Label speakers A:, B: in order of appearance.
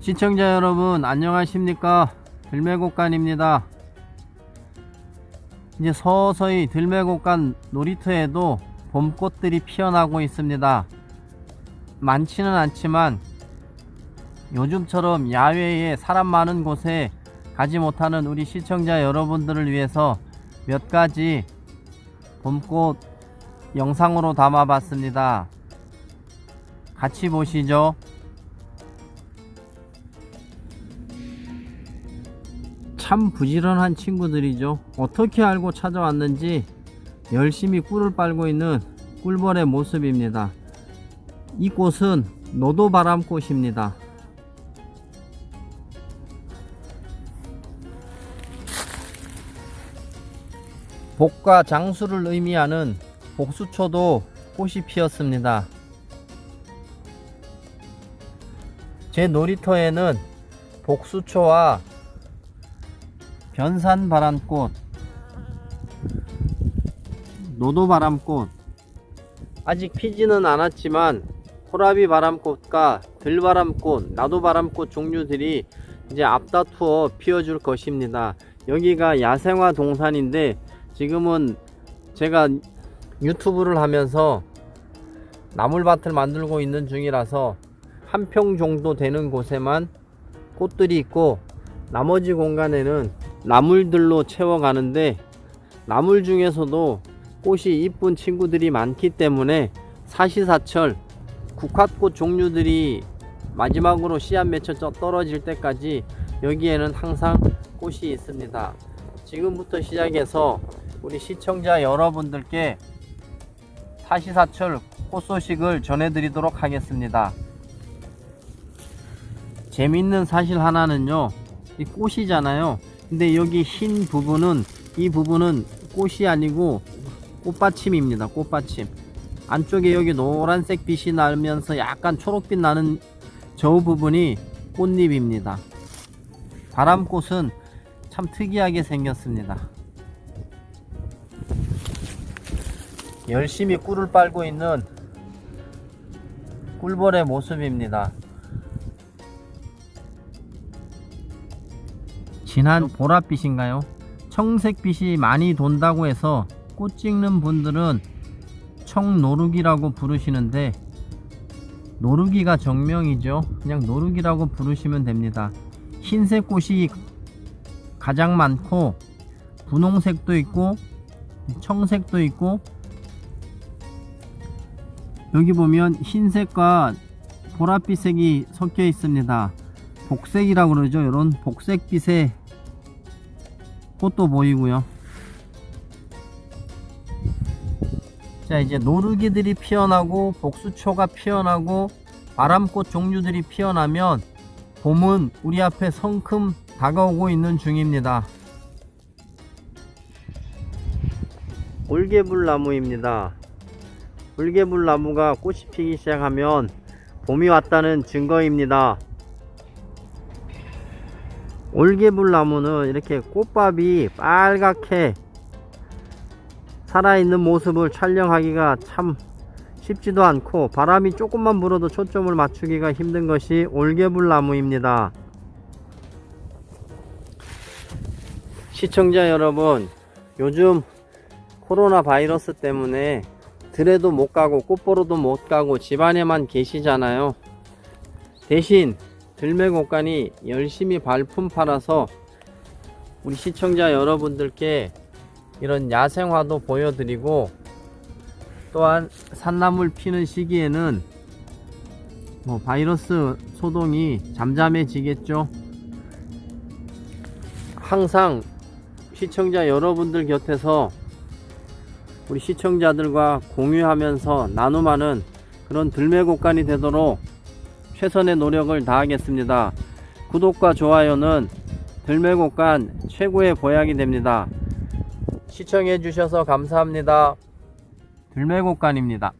A: 시청자 여러분 안녕하십니까? 들매곡간입니다. 이제 서서히 들매곡간 놀이터에도 봄꽃들이 피어나고 있습니다. 많지는 않지만 요즘처럼 야외에 사람 많은 곳에 가지 못하는 우리 시청자 여러분들을 위해서 몇 가지 봄꽃 영상으로 담아 봤습니다. 같이 보시죠 참 부지런한 친구들이죠. 어떻게 알고 찾아왔는지 열심히 꿀을 빨고 있는 꿀벌의 모습입니다. 이 꽃은 노도바람꽃입니다. 복과 장수를 의미하는 복수초도 꽃이 피었습니다. 제 놀이터에는 복수초와 변산바람꽃 노도바람꽃. 아직 피지는 않았지만 호라비바람꽃과 들바람꽃 나도바람꽃 종류들이 이제 앞다투어 피어줄 것입니다. 여기가 야생화 동산인데 지금은 제가 유튜브를 하면서 나물밭을 만들고 있는 중이라서 한 평 정도 되는 곳에만 꽃들이 있고 나머지 공간에는 나물들로 채워가는데 나물 중에서도 꽃이 이쁜 친구들이 많기 때문에 사시사철 국화꽃 종류들이 마지막으로 씨앗 맺혀 떨어질 때까지 여기에는 항상 꽃이 있습니다. 지금부터 시작해서 우리 시청자 여러분들께 사시사철 꽃 소식을 전해드리도록 하겠습니다. 재밌는 사실 하나는요 이 꽃이잖아요 근데 여기 흰 부분은 이 부분은 꽃이 아니고 꽃받침입니다 꽃받침. 안쪽에 여기 노란색 빛이 나면서 약간 초록빛 나는 저 부분이 꽃잎입니다. 바람꽃은 참 특이하게 생겼습니다. 열심히 꿀을 빨고 있는 꿀벌의 모습입니다 진한 보랏빛인가요? 청색빛이 많이 돈다고 해서 꽃 찍는 분들은 청노루기라고 부르시는데 노루기가 정명이죠. 그냥 노루기라고 부르시면 됩니다. 흰색 꽃이 가장 많고 분홍색도 있고 청색도 있고 여기 보면 흰색과 보랏빛색이 섞여 있습니다. 복색이라고 그러죠. 이런 복색빛의 꽃도 보이고요. 자 이제 노르기들이 피어나고 복수초가 피어나고 바람꽃 종류들이 피어나면 봄은 우리 앞에 성큼 다가오고 있는 중입니다. 올개불나무입니다. 올개불나무가 꽃이 피기 시작하면 봄이 왔다는 증거입니다 올개불 나무는 이렇게 꽃밥이 빨갛게 살아있는 모습을 촬영하기가 참 쉽지도 않고 바람이 조금만 불어도 초점을 맞추기가 힘든 것이 올개불 나무입니다. 시청자 여러분 요즘 코로나 바이러스 때문에 들에도 못 가고 꽃보러도 못 가고 집안에만 계시잖아요. 대신 들매곡간이 열심히 발품 팔아서 우리 시청자 여러분들께 이런 야생화도 보여드리고 또한 산나물 피는 시기에는 뭐 바이러스 소동이 잠잠해지겠죠. 항상 시청자 여러분들 곁에서 우리 시청자들과 공유하면서 나눔하는 그런 들매곡간이 되도록 최선의 노력을 다하겠습니다. 구독과 좋아요는 들매곡 간 최고의 보약이 됩니다. 시청해 주셔서 감사합니다. 들매곡간입니다.